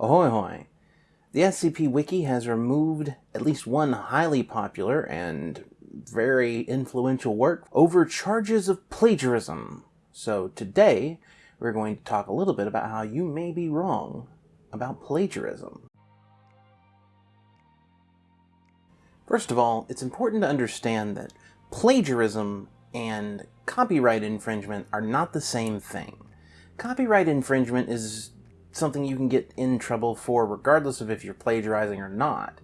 Ahoy hoy! The SCP Wiki has removed at least one highly popular and very influential work over charges of plagiarism. So today, we're going to talk a little bit about how you may be wrong about plagiarism. First of all, it's important to understand that plagiarism and copyright infringement are not the same thing. Copyright infringement is something you can get in trouble for regardless of if you're plagiarizing or not,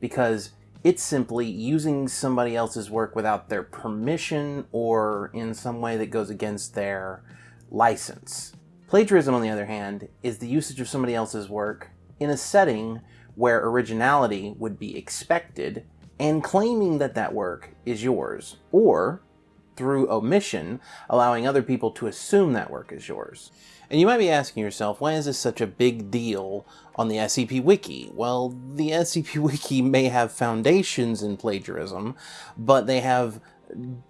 because it's simply using somebody else's work without their permission or in some way that goes against their license. Plagiarism, on the other hand, is the usage of somebody else's work in a setting where originality would be expected and claiming that that work is yours, or through omission, allowing other people to assume that work is yours. And you might be asking yourself, why is this such a big deal on the SCP Wiki? Well, the SCP Wiki may have foundations in plagiarism, but they have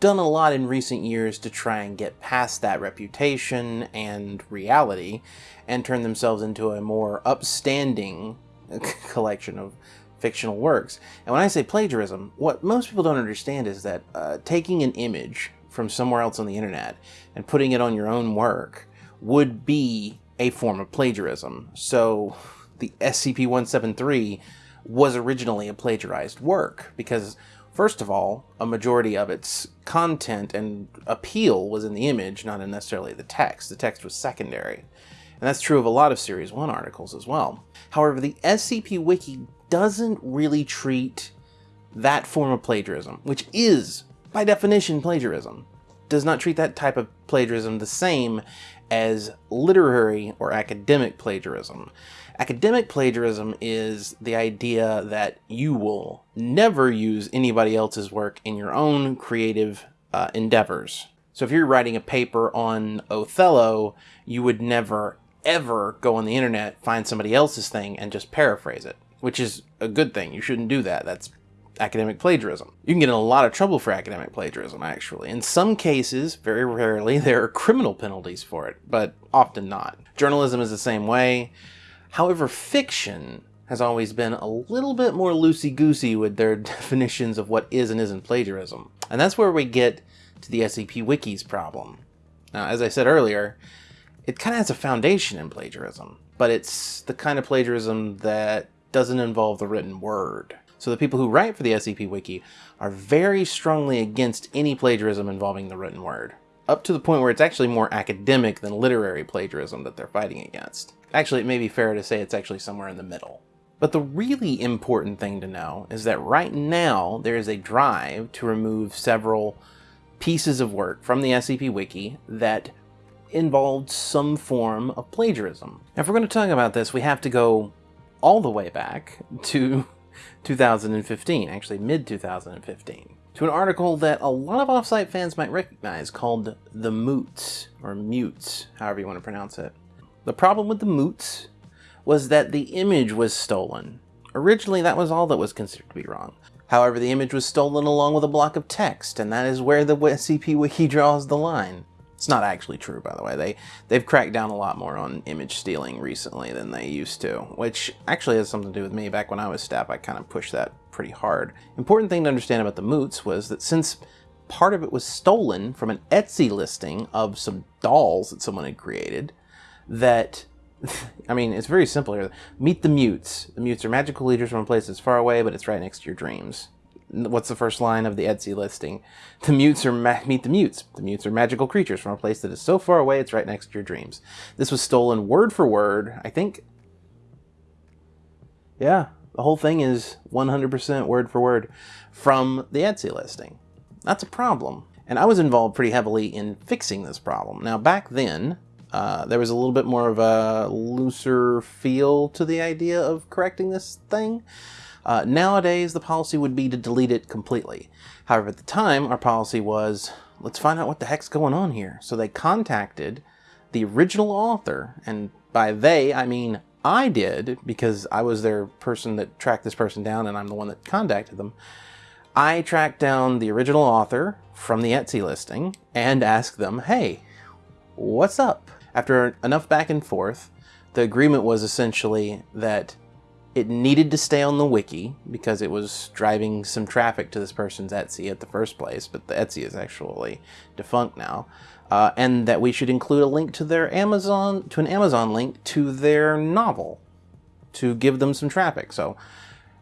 done a lot in recent years to try and get past that reputation and reality and turn themselves into a more upstanding collection of fictional works. And when I say plagiarism, what most people don't understand is that uh, taking an image from somewhere else on the internet and putting it on your own work would be a form of plagiarism. So the SCP-173 was originally a plagiarized work because first of all, a majority of its content and appeal was in the image, not necessarily the text. The text was secondary. And that's true of a lot of Series 1 articles as well. However, the SCP Wiki doesn't really treat that form of plagiarism, which is, by definition, plagiarism, does not treat that type of plagiarism the same as literary or academic plagiarism. Academic plagiarism is the idea that you will never use anybody else's work in your own creative uh, endeavors. So if you're writing a paper on Othello, you would never ever go on the internet, find somebody else's thing, and just paraphrase it, which is a good thing. You shouldn't do that. That's academic plagiarism. You can get in a lot of trouble for academic plagiarism, actually. In some cases, very rarely, there are criminal penalties for it, but often not. Journalism is the same way. However, fiction has always been a little bit more loosey-goosey with their definitions of what is and isn't plagiarism. And that's where we get to the SCP Wiki's problem. Now, as I said earlier, it kind of has a foundation in plagiarism, but it's the kind of plagiarism that doesn't involve the written word. So the people who write for the SCP Wiki are very strongly against any plagiarism involving the written word, up to the point where it's actually more academic than literary plagiarism that they're fighting against. Actually, it may be fair to say it's actually somewhere in the middle. But the really important thing to know is that right now there is a drive to remove several pieces of work from the SCP Wiki that involved some form of plagiarism. Now, if we're going to talk about this, we have to go all the way back to 2015, actually mid-2015, to an article that a lot of Offsite fans might recognize called The Moots, or Mutes, however you want to pronounce it. The problem with the Moots was that the image was stolen. Originally, that was all that was considered to be wrong. However, the image was stolen along with a block of text, and that is where the SCP Wiki draws the line. It's not actually true, by the way. They, they've cracked down a lot more on image stealing recently than they used to, which actually has something to do with me. Back when I was staff, I kind of pushed that pretty hard. Important thing to understand about the moots was that since part of it was stolen from an Etsy listing of some dolls that someone had created, that I mean, it's very simple here. Meet the mutes. The mutes are magical leaders from a place that's far away, but it's right next to your dreams what's the first line of the Etsy listing? The mutes are meet the mutes. The mutes are magical creatures from a place that is so far away it's right next to your dreams. This was stolen word for word. I think. Yeah, the whole thing is 100% word for word from the Etsy listing. That's a problem. And I was involved pretty heavily in fixing this problem. Now, back then, uh, there was a little bit more of a looser feel to the idea of correcting this thing. Uh, nowadays, the policy would be to delete it completely. However, at the time, our policy was, let's find out what the heck's going on here. So they contacted the original author, and by they, I mean I did, because I was their person that tracked this person down, and I'm the one that contacted them. I tracked down the original author from the Etsy listing and asked them, hey, what's up? After enough back and forth, The agreement was essentially that it needed to stay on the wiki because it was driving some traffic to this person's Etsy at the first place, but the Etsy is actually defunct now. Uh, and that we should include a link to their Amazon, to an Amazon link to their novel to give them some traffic. So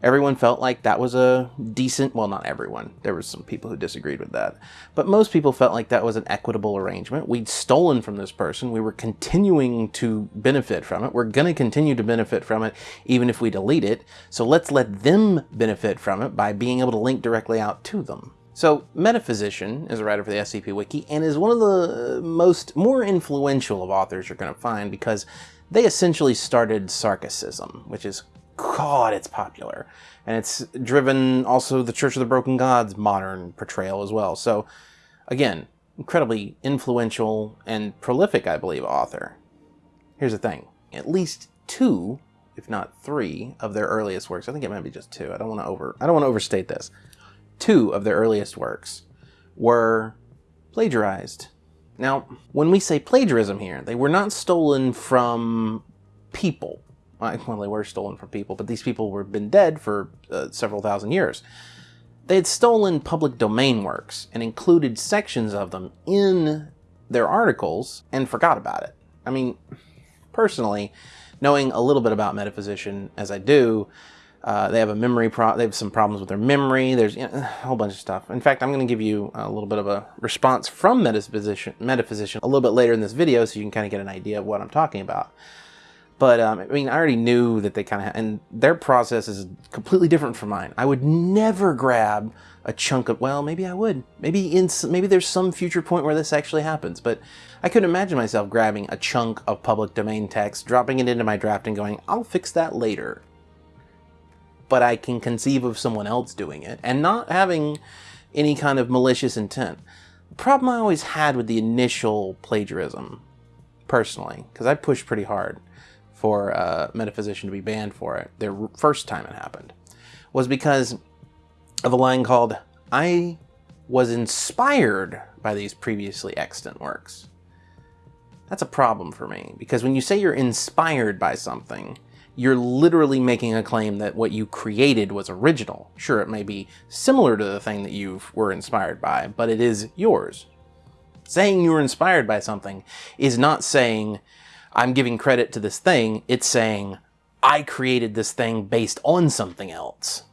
everyone felt like that was a decent, well, not everyone. There were some people who disagreed with that. But most people felt like that was an equitable arrangement. We'd stolen from this person. We were continuing to benefit from it. We're going to continue to benefit from it even if we delete it. So let's let them benefit from it by being able to link directly out to them. So Metaphysician is a writer for the SCP Wiki and is one of the most more influential of authors you're going to find because they essentially started Sarkicism, which is, God, it's popular. And it's driven also the Church of the Broken Gods modern portrayal as well. So, again, incredibly influential and prolific, I believe, author. Here's the thing. At least two, if not three, of their earliest works, I think it might be just two. I don't want to over I don't want to overstate this. Two of their earliest works were plagiarized now, when we say plagiarism here, they were not stolen from people. Well, they were stolen from people, but these people were been dead for uh, several thousand years. They had stolen public domain works and included sections of them in their articles and forgot about it. I mean, personally, knowing a little bit about Metaphysician as I do, uh, they have a memory pro. They have some problems with their memory. There's you know, a whole bunch of stuff. In fact, I'm going to give you a little bit of a response from Metaphysician, Metaphysician a little bit later in this video, so you can kind of get an idea of what I'm talking about. But um, I mean, I already knew that they kind of and their process is completely different from mine. I would never grab a chunk of. Well, maybe I would. Maybe in maybe there's some future point where this actually happens. But I couldn't imagine myself grabbing a chunk of public domain text, dropping it into my draft, and going, "I'll fix that later." but I can conceive of someone else doing it and not having any kind of malicious intent. The problem I always had with the initial plagiarism, personally, because I pushed pretty hard for a Metaphysician to be banned for it, their first time it happened, was because of a line called, I was inspired by these previously extant works. That's a problem for me, because when you say you're inspired by something, you're literally making a claim that what you created was original. Sure, it may be similar to the thing that you were inspired by, but it is yours. Saying you were inspired by something is not saying, I'm giving credit to this thing, it's saying, I created this thing based on something else.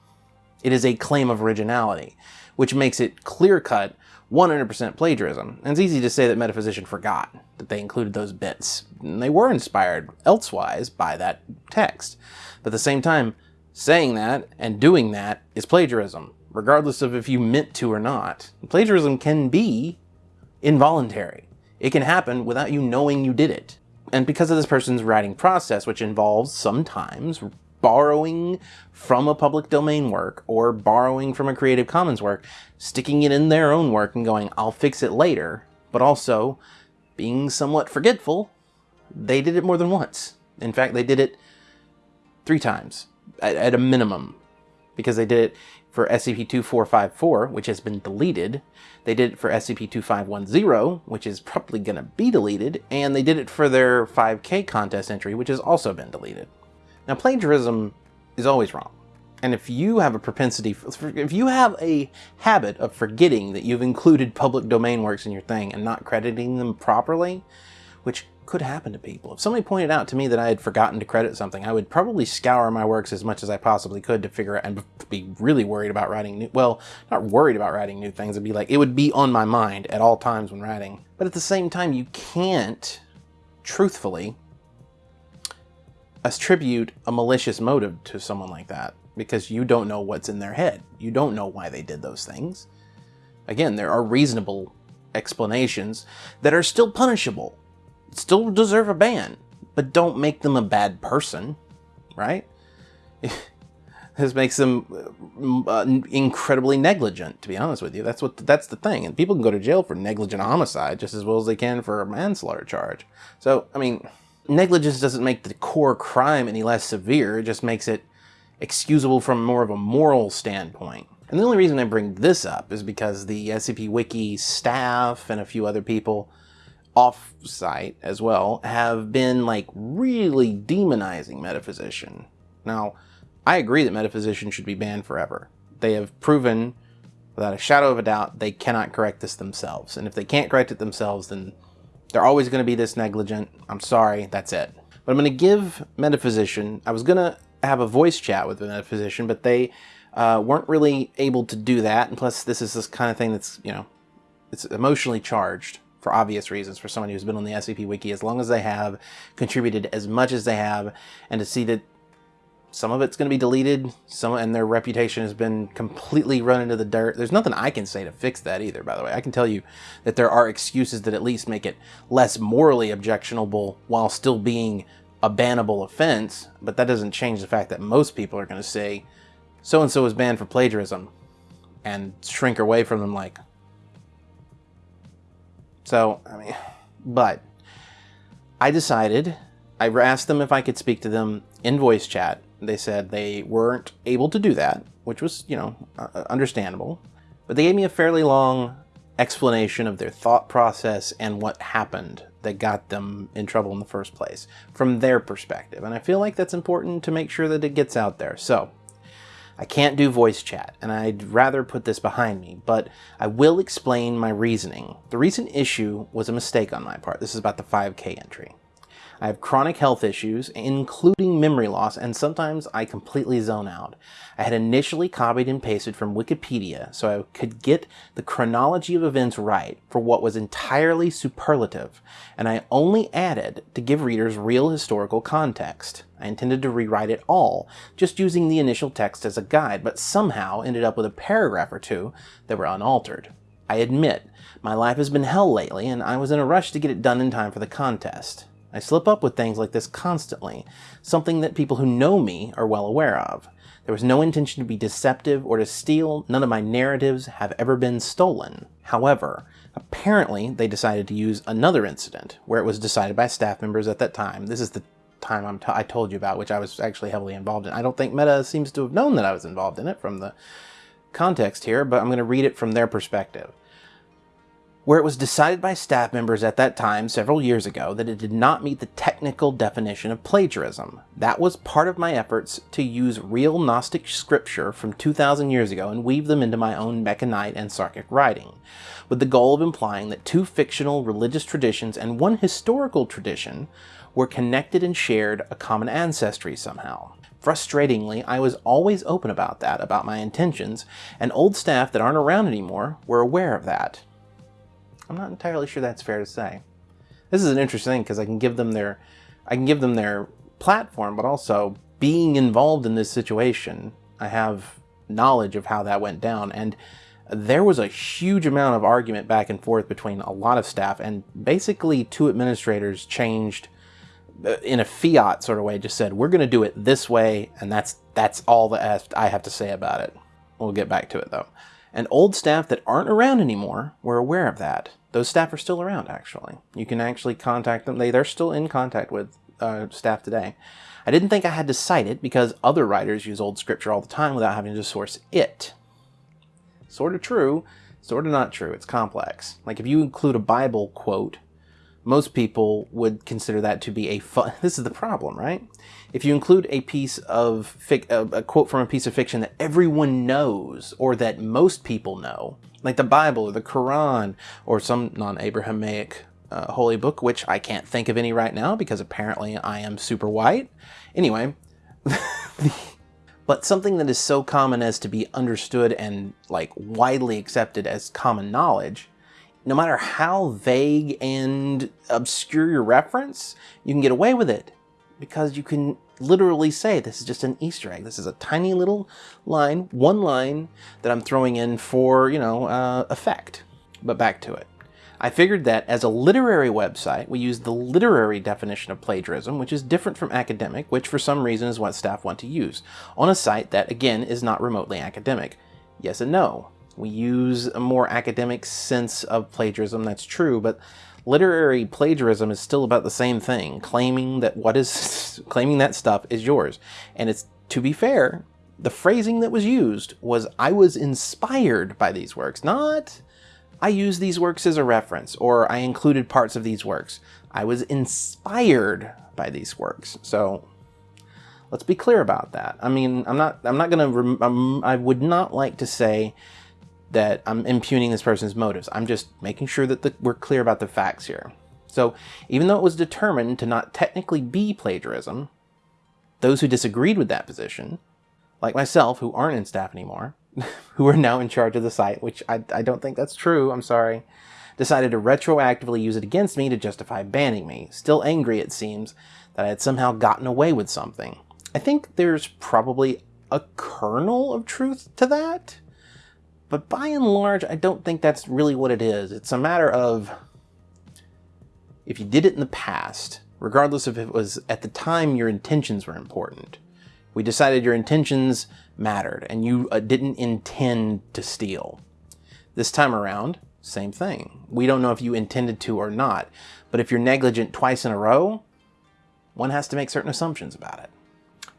It is a claim of originality, which makes it clear-cut 100% plagiarism. And it's easy to say that Metaphysician forgot that they included those bits. And they were inspired elsewise by that text. But at the same time, saying that and doing that is plagiarism, regardless of if you meant to or not. Plagiarism can be involuntary. It can happen without you knowing you did it. And because of this person's writing process, which involves sometimes borrowing from a public domain work or borrowing from a Creative Commons work, sticking it in their own work and going, I'll fix it later, but also being somewhat forgetful, they did it more than once. In fact, they did it three times at, at a minimum because they did it for SCP-2454, which has been deleted. They did it for SCP-2510, which is probably going to be deleted. And they did it for their 5K contest entry, which has also been deleted. Now, plagiarism is always wrong. And if you have a propensity, if you have a habit of forgetting that you've included public domain works in your thing and not crediting them properly, which could happen to people. If somebody pointed out to me that I had forgotten to credit something, I would probably scour my works as much as I possibly could to figure out and be really worried about writing new, well, not worried about writing new things. It'd be like, it would be on my mind at all times when writing. But at the same time, you can't truthfully attribute a malicious motive to someone like that because you don't know what's in their head. You don't know why they did those things. Again, there are reasonable explanations that are still punishable, still deserve a ban, but don't make them a bad person, right? this makes them uh, incredibly negligent, to be honest with you. That's what that's the thing. And people can go to jail for negligent homicide just as well as they can for a manslaughter charge. So, I mean, negligence doesn't make the core crime any less severe, it just makes it excusable from more of a moral standpoint. And the only reason I bring this up is because the SCP Wiki staff and a few other people off-site as well have been like really demonizing metaphysician. Now, I agree that metaphysician should be banned forever. They have proven without a shadow of a doubt they cannot correct this themselves. And if they can't correct it themselves, then they're always going to be this negligent. I'm sorry, that's it. But I'm going to give metaphysician, I was going to have a voice chat with the metaphysician, but they uh, weren't really able to do that. And plus, this is this kind of thing that's, you know, it's emotionally charged for obvious reasons for someone who's been on the SCP Wiki as long as they have, contributed as much as they have, and to see that some of it's going to be deleted, some and their reputation has been completely run into the dirt. There's nothing I can say to fix that either, by the way. I can tell you that there are excuses that at least make it less morally objectionable while still being a bannable offense, but that doesn't change the fact that most people are going to say so-and-so is banned for plagiarism and shrink away from them like, so, I mean, but I decided, I asked them if I could speak to them in voice chat. They said they weren't able to do that, which was, you know, uh, understandable. But they gave me a fairly long explanation of their thought process and what happened that got them in trouble in the first place from their perspective. And I feel like that's important to make sure that it gets out there. So I can't do voice chat, and I'd rather put this behind me, but I will explain my reasoning. The recent issue was a mistake on my part. This is about the 5K entry. I have chronic health issues, including memory loss, and sometimes I completely zone out. I had initially copied and pasted from Wikipedia so I could get the chronology of events right for what was entirely superlative, and I only added to give readers real historical context. I intended to rewrite it all, just using the initial text as a guide, but somehow ended up with a paragraph or two that were unaltered. I admit, my life has been hell lately, and I was in a rush to get it done in time for the contest. I slip up with things like this constantly, something that people who know me are well aware of. There was no intention to be deceptive or to steal. None of my narratives have ever been stolen. However, apparently they decided to use another incident where it was decided by staff members at that time. This is the time I'm t i told you about, which I was actually heavily involved in. I don't think Meta seems to have known that I was involved in it from the context here, but I'm going to read it from their perspective where it was decided by staff members at that time, several years ago, that it did not meet the technical definition of plagiarism. That was part of my efforts to use real Gnostic scripture from 2,000 years ago and weave them into my own Mekhanite and Sarkic writing, with the goal of implying that two fictional religious traditions and one historical tradition were connected and shared a common ancestry somehow. Frustratingly, I was always open about that, about my intentions, and old staff that aren't around anymore were aware of that. I'm not entirely sure that's fair to say. This is an interesting thing because I can give them their, I can give them their platform, but also being involved in this situation, I have knowledge of how that went down. And there was a huge amount of argument back and forth between a lot of staff and basically two administrators changed uh, in a fiat sort of way, just said, we're going to do it this way. And that's, that's all that I have to say about it. We'll get back to it though. And old staff that aren't around anymore were aware of that. Those staff are still around, actually. You can actually contact them. They, they're still in contact with uh, staff today. I didn't think I had to cite it because other writers use old scripture all the time without having to source it. Sort of true, sort of not true. It's complex. Like if you include a Bible quote, most people would consider that to be a fun. This is the problem, right? If you include a piece of a quote from a piece of fiction that everyone knows or that most people know, like the Bible or the Quran or some non-Abrahamic uh, holy book, which I can't think of any right now because apparently I am super white. Anyway, but something that is so common as to be understood and like widely accepted as common knowledge, no matter how vague and obscure your reference, you can get away with it because you can literally say this is just an Easter egg. This is a tiny little line, one line that I'm throwing in for, you know, uh, effect. But back to it. I figured that as a literary website, we use the literary definition of plagiarism, which is different from academic, which for some reason is what staff want to use, on a site that, again, is not remotely academic. Yes and no. We use a more academic sense of plagiarism, that's true, but literary plagiarism is still about the same thing, claiming that what is claiming that stuff is yours. And it's to be fair, the phrasing that was used was I was inspired by these works, not I use these works as a reference, or I included parts of these works. I was inspired by these works. So let's be clear about that. I mean, I'm not, I'm not going to, I would not like to say that I'm impugning this person's motives. I'm just making sure that the, we're clear about the facts here. So even though it was determined to not technically be plagiarism, those who disagreed with that position, like myself, who aren't in staff anymore, who are now in charge of the site, which I, I don't think that's true, I'm sorry, decided to retroactively use it against me to justify banning me. Still angry, it seems, that I had somehow gotten away with something. I think there's probably a kernel of truth to that, but by and large, I don't think that's really what it is. It's a matter of if you did it in the past, regardless if it was at the time your intentions were important. We decided your intentions mattered and you uh, didn't intend to steal. This time around, same thing. We don't know if you intended to or not, but if you're negligent twice in a row, one has to make certain assumptions about it.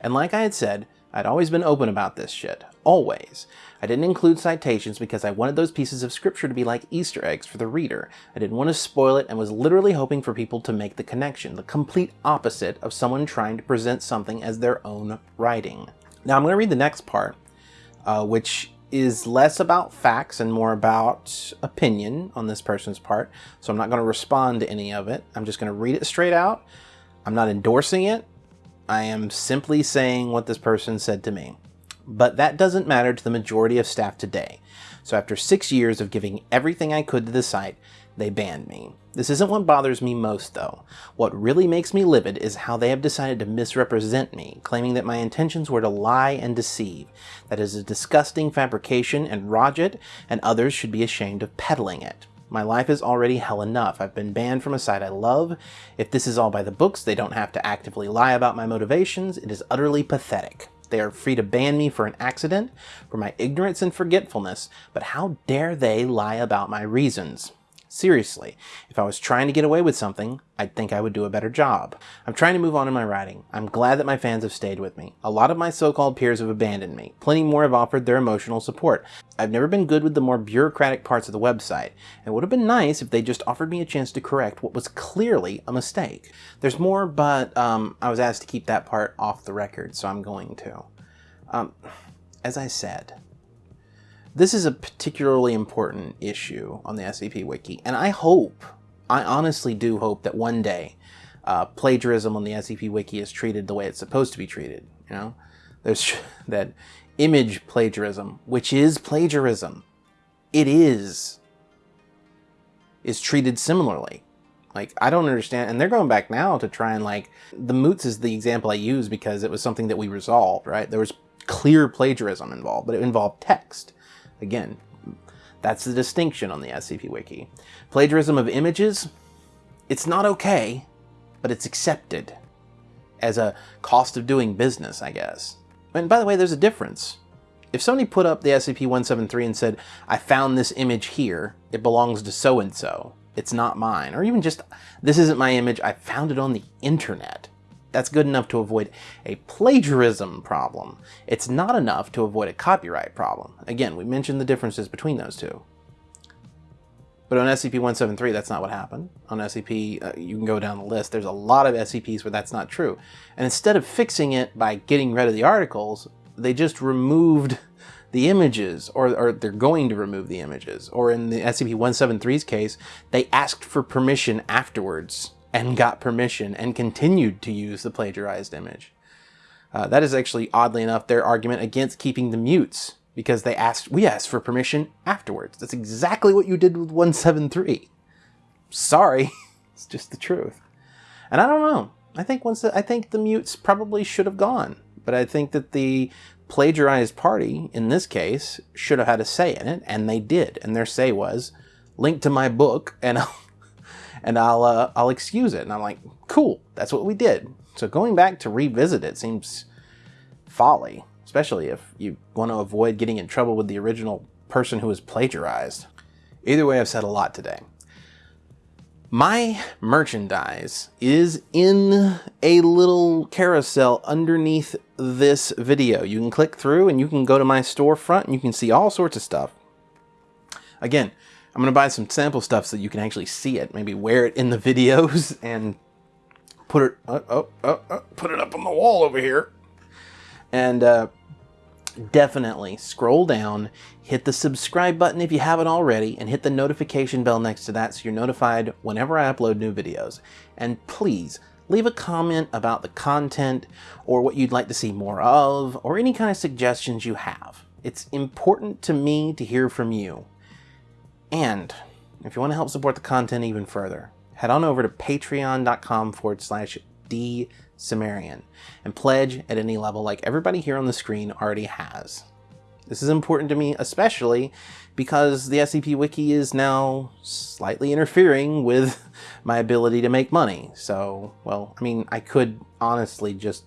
And like I had said, I'd always been open about this shit. Always. I didn't include citations because I wanted those pieces of scripture to be like Easter eggs for the reader. I didn't want to spoil it and was literally hoping for people to make the connection, the complete opposite of someone trying to present something as their own writing. Now I'm going to read the next part, uh, which is less about facts and more about opinion on this person's part. So I'm not going to respond to any of it. I'm just going to read it straight out. I'm not endorsing it. I am simply saying what this person said to me. But that doesn't matter to the majority of staff today. So after six years of giving everything I could to the site, they banned me. This isn't what bothers me most though. What really makes me livid is how they have decided to misrepresent me, claiming that my intentions were to lie and deceive. That is a disgusting fabrication and Roget and others should be ashamed of peddling it. My life is already hell enough. I've been banned from a site I love. If this is all by the books, they don't have to actively lie about my motivations. It is utterly pathetic. They are free to ban me for an accident, for my ignorance and forgetfulness, but how dare they lie about my reasons? Seriously, if I was trying to get away with something, I'd think I would do a better job. I'm trying to move on in my writing. I'm glad that my fans have stayed with me. A lot of my so-called peers have abandoned me. Plenty more have offered their emotional support. I've never been good with the more bureaucratic parts of the website. It would have been nice if they just offered me a chance to correct what was clearly a mistake. There's more, but um, I was asked to keep that part off the record, so I'm going to. Um, as I said, this is a particularly important issue on the SCP Wiki, and I hope, I honestly do hope that one day uh, plagiarism on the SCP Wiki is treated the way it's supposed to be treated. You know, there's that image plagiarism, which is plagiarism. It is, is treated similarly. Like, I don't understand. And they're going back now to try and like, the moots is the example I use because it was something that we resolved, right? There was clear plagiarism involved, but it involved text. Again, that's the distinction on the SCP Wiki. Plagiarism of images, it's not okay, but it's accepted as a cost of doing business, I guess. And by the way, there's a difference. If somebody put up the SCP-173 and said, I found this image here, it belongs to so-and-so, it's not mine, or even just, this isn't my image, I found it on the internet, that's good enough to avoid a plagiarism problem. It's not enough to avoid a copyright problem. Again, we mentioned the differences between those two. But on SCP-173, that's not what happened. On SCP, uh, you can go down the list. There's a lot of SCPs where that's not true. And instead of fixing it by getting rid of the articles, they just removed the images, or, or they're going to remove the images. Or in the SCP-173's case, they asked for permission afterwards and got permission and continued to use the plagiarized image. Uh, that is actually, oddly enough, their argument against keeping the mutes because they asked, we asked for permission afterwards. That's exactly what you did with 173. Sorry, it's just the truth. And I don't know. I think once the, I think the mutes probably should have gone, but I think that the plagiarized party in this case should have had a say in it, and they did. And their say was, link to my book, and I'll and I'll uh, I'll excuse it. And I'm like, cool, that's what we did. So going back to revisit it seems folly, especially if you want to avoid getting in trouble with the original person who was plagiarized. Either way, I've said a lot today. My merchandise is in a little carousel underneath this video. You can click through and you can go to my storefront and you can see all sorts of stuff. Again, I'm gonna buy some sample stuff so you can actually see it. Maybe wear it in the videos and put it uh, oh, oh, oh, oh, put it up on the wall over here. And uh, definitely scroll down, hit the subscribe button if you haven't already, and hit the notification bell next to that so you're notified whenever I upload new videos. And please leave a comment about the content or what you'd like to see more of or any kind of suggestions you have. It's important to me to hear from you. And if you want to help support the content even further, head on over to patreon.com forward slash D and pledge at any level like everybody here on the screen already has. This is important to me especially because the SCP Wiki is now slightly interfering with my ability to make money. So, well, I mean, I could honestly just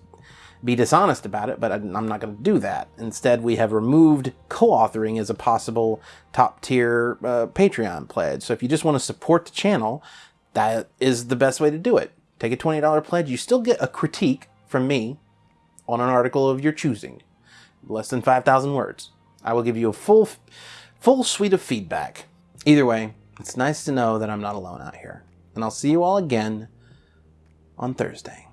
be dishonest about it, but I'm not going to do that. Instead, we have removed co-authoring as a possible top tier uh, Patreon pledge. So if you just want to support the channel, that is the best way to do it. Take a $20 pledge. You still get a critique from me on an article of your choosing. Less than 5,000 words. I will give you a full, full suite of feedback. Either way, it's nice to know that I'm not alone out here. And I'll see you all again on Thursday.